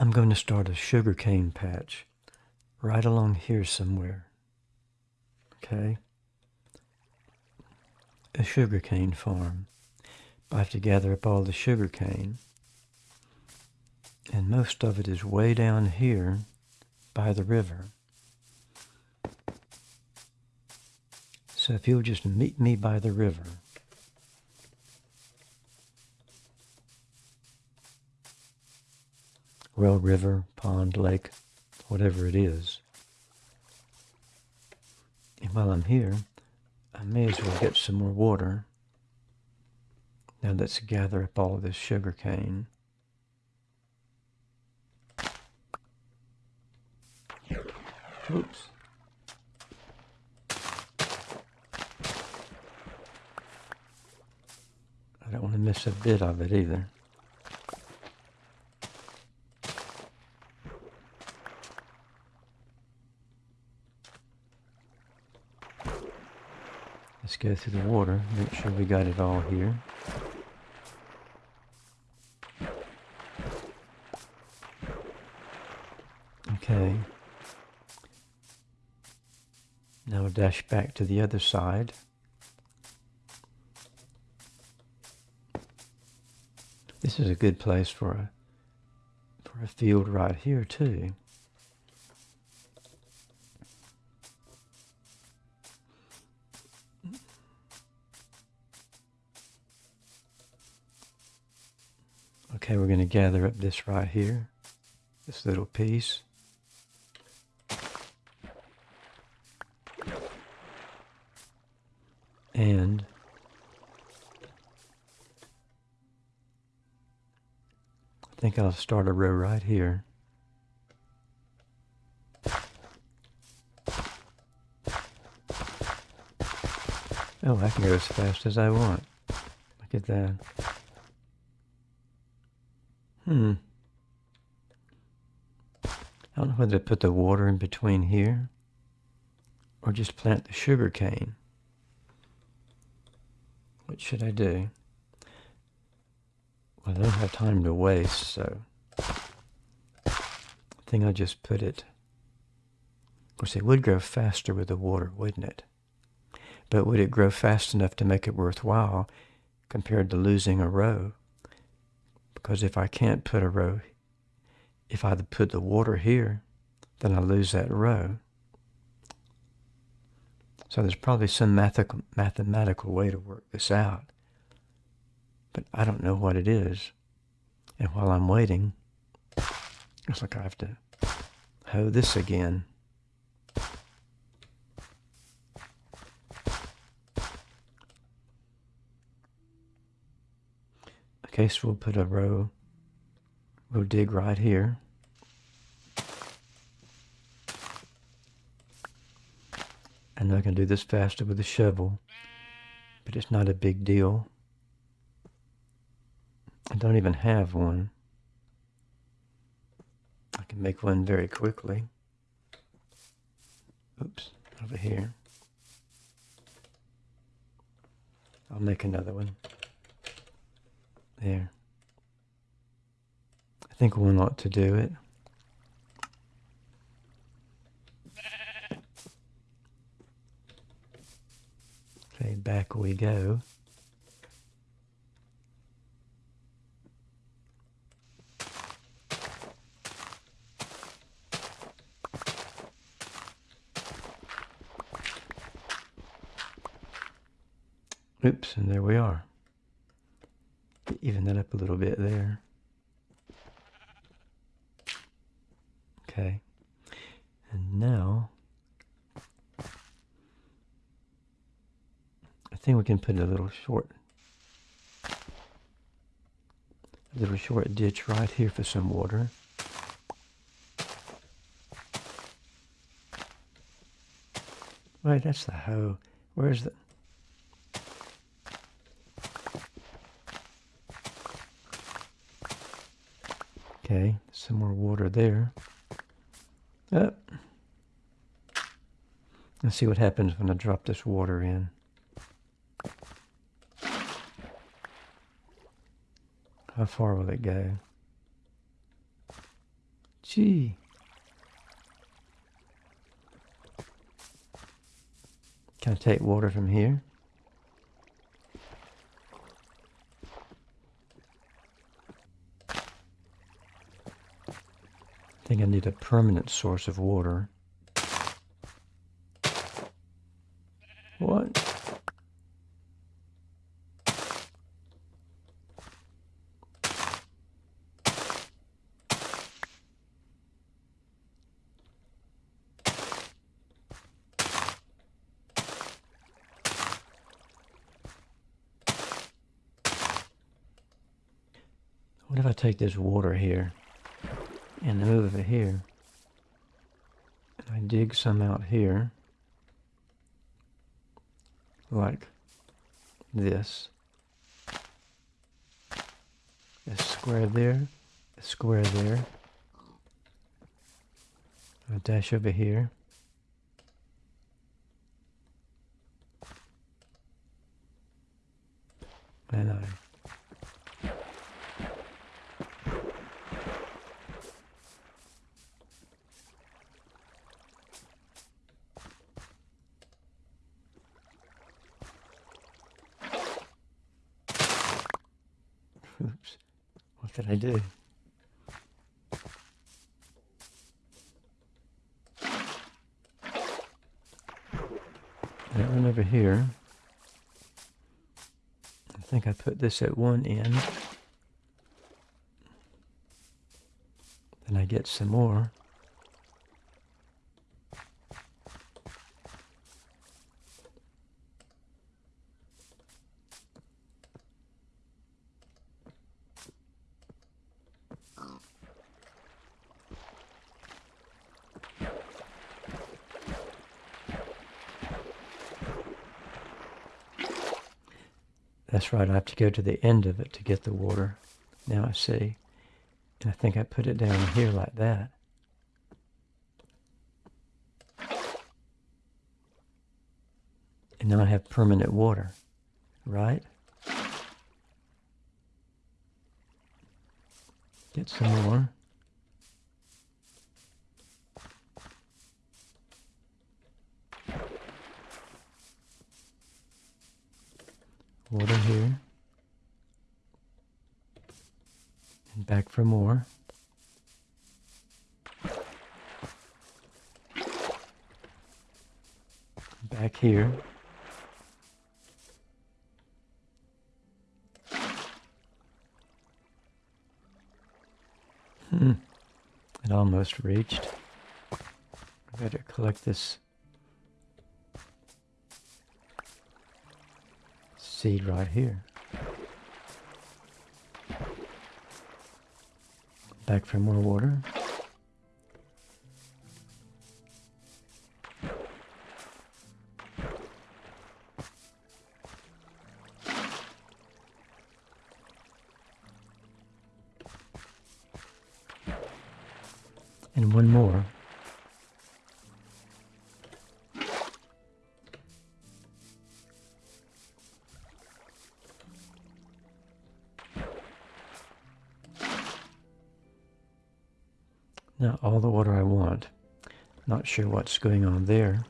I'm going to start a sugarcane patch right along here somewhere. Okay? A sugarcane farm. I have to gather up all the sugarcane. And most of it is way down here by the river. So if you'll just meet me by the river, well, river, pond, lake, whatever it is. And while I'm here, I may as well get some more water. Now let's gather up all this sugar cane. Oops. I don't want to miss a bit of it either. Go through the water, make sure we got it all here. Okay. Now we'll dash back to the other side. This is a good place for a for a field right here too. Okay, we're going to gather up this right here, this little piece. And I think I'll start a row right here. Oh, I can go as fast as I want. Look at that. Hmm. I don't know whether to put the water in between here or just plant the sugar cane. What should I do? Well, I don't have time to waste, so I think I'll just put it. Of course, it would grow faster with the water, wouldn't it? But would it grow fast enough to make it worthwhile compared to losing a row? Because if I can't put a row, if I put the water here, then I lose that row. So there's probably some mathematical way to work this out. But I don't know what it is. And while I'm waiting, it's like I have to hoe this again. So we'll put a row, we'll dig right here. And I can do this faster with a shovel, but it's not a big deal. I don't even have one. I can make one very quickly. Oops, over here. I'll make another one. There. I think one ought to do it. Okay, back we go. Oops, and there we are even that up a little bit there. Okay. And now, I think we can put a little short, a little short ditch right here for some water. Wait, that's the hoe. Where's the... Okay, some more water there. Up. Let's see what happens when I drop this water in. How far will it go? Gee. Can I take water from here? Think I need a permanent source of water. What? What if I take this water here and move it here? I dig some out here, like this. A square there, a square there. A dash over here. And I Oops. What did I do? That one over here. I think I put this at one end. Then I get some more. That's right, I have to go to the end of it to get the water. Now I see. And I think I put it down here like that. And now I have permanent water, right? Get some more. Water here. And back for more. Back here. Hmm. It almost reached. I better collect this seed right here. Back for more water. Now all the water I want. Not sure what's going on there.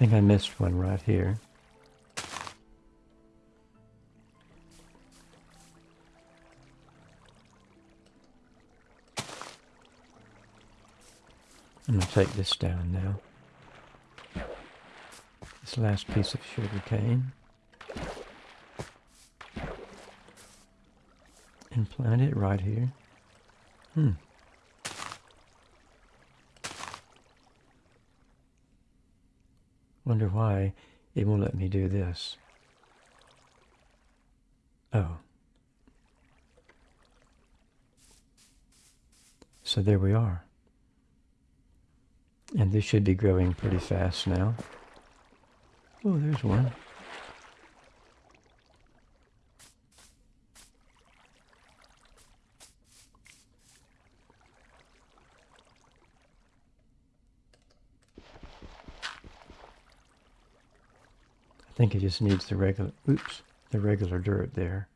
Think I missed one right here. I'm going to take this down now. This last piece of sugar cane. And plant it right here. Hmm. Wonder why it won't let me do this. Oh. So there we are. And this should be growing pretty fast now. Oh, there's one. Think it just needs the regular, oops, the regular dirt there,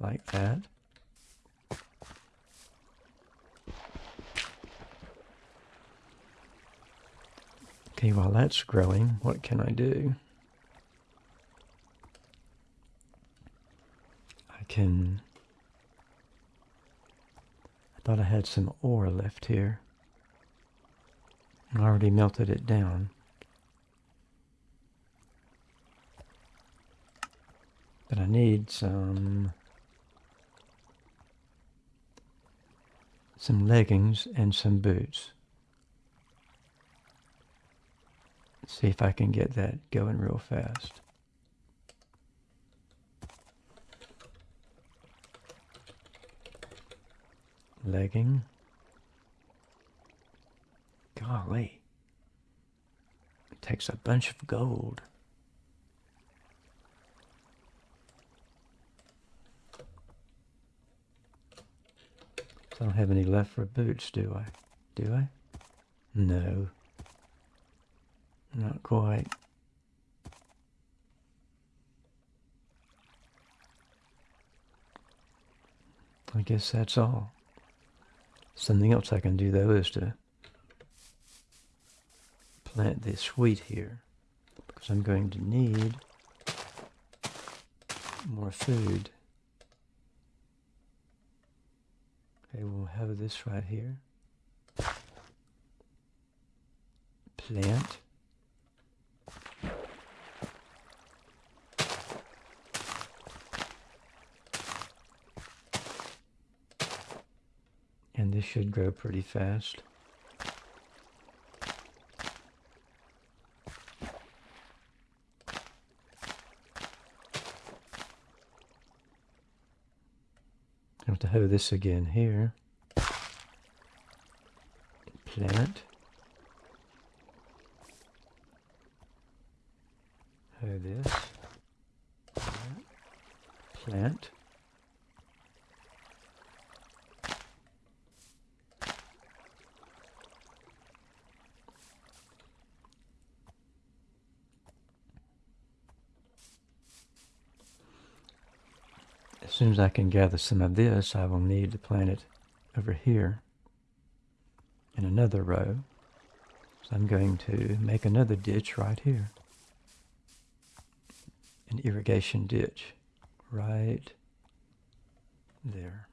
like that. Okay, while that's growing, what can I do? I can... I thought I had some ore left here. I already melted it down. But I need some... some leggings and some boots. see if I can get that going real fast. Legging. Golly. It takes a bunch of gold. I don't have any left for boots, do I? Do I? No. Not quite. I guess that's all. Something else I can do though is to plant this wheat here because I'm going to need more food. Okay, we'll have this right here. Plant. And this should grow pretty fast. Hoe this again here. Plant. Hoe this. Plant. As soon as I can gather some of this, I will need to plant it over here in another row. So I'm going to make another ditch right here. An irrigation ditch right there.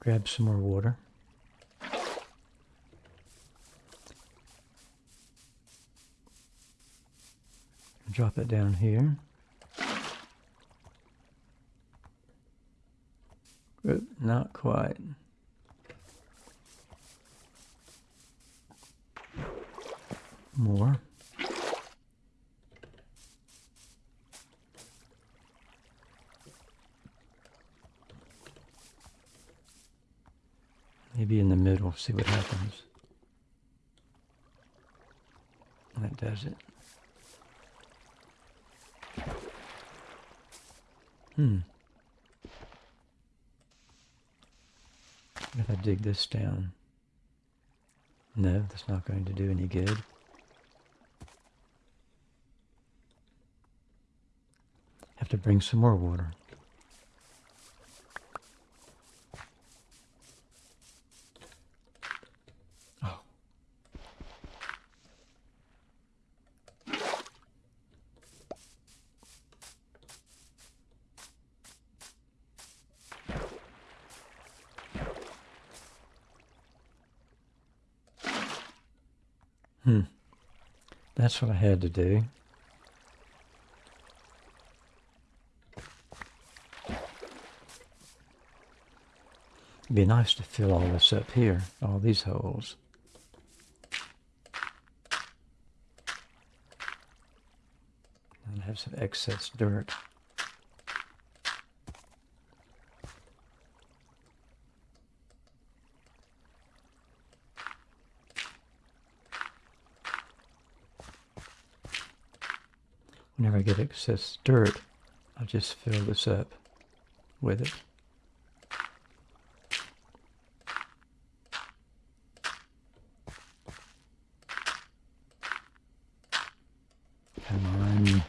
Grab some more water. Drop it down here. Oop, not quite. More. Maybe in the middle, see what happens. That does it. Hmm. If I dig this down. No, that's not going to do any good. Have to bring some more water. Hmm. That's what I had to do. It'd be nice to fill all this up here, all these holes. And have some excess dirt. Whenever I get excess dirt, I'll just fill this up with it. Come on.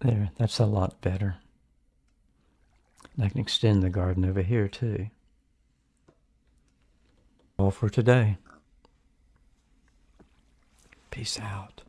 There, that's a lot better. I can extend the garden over here too. All for today. Peace out.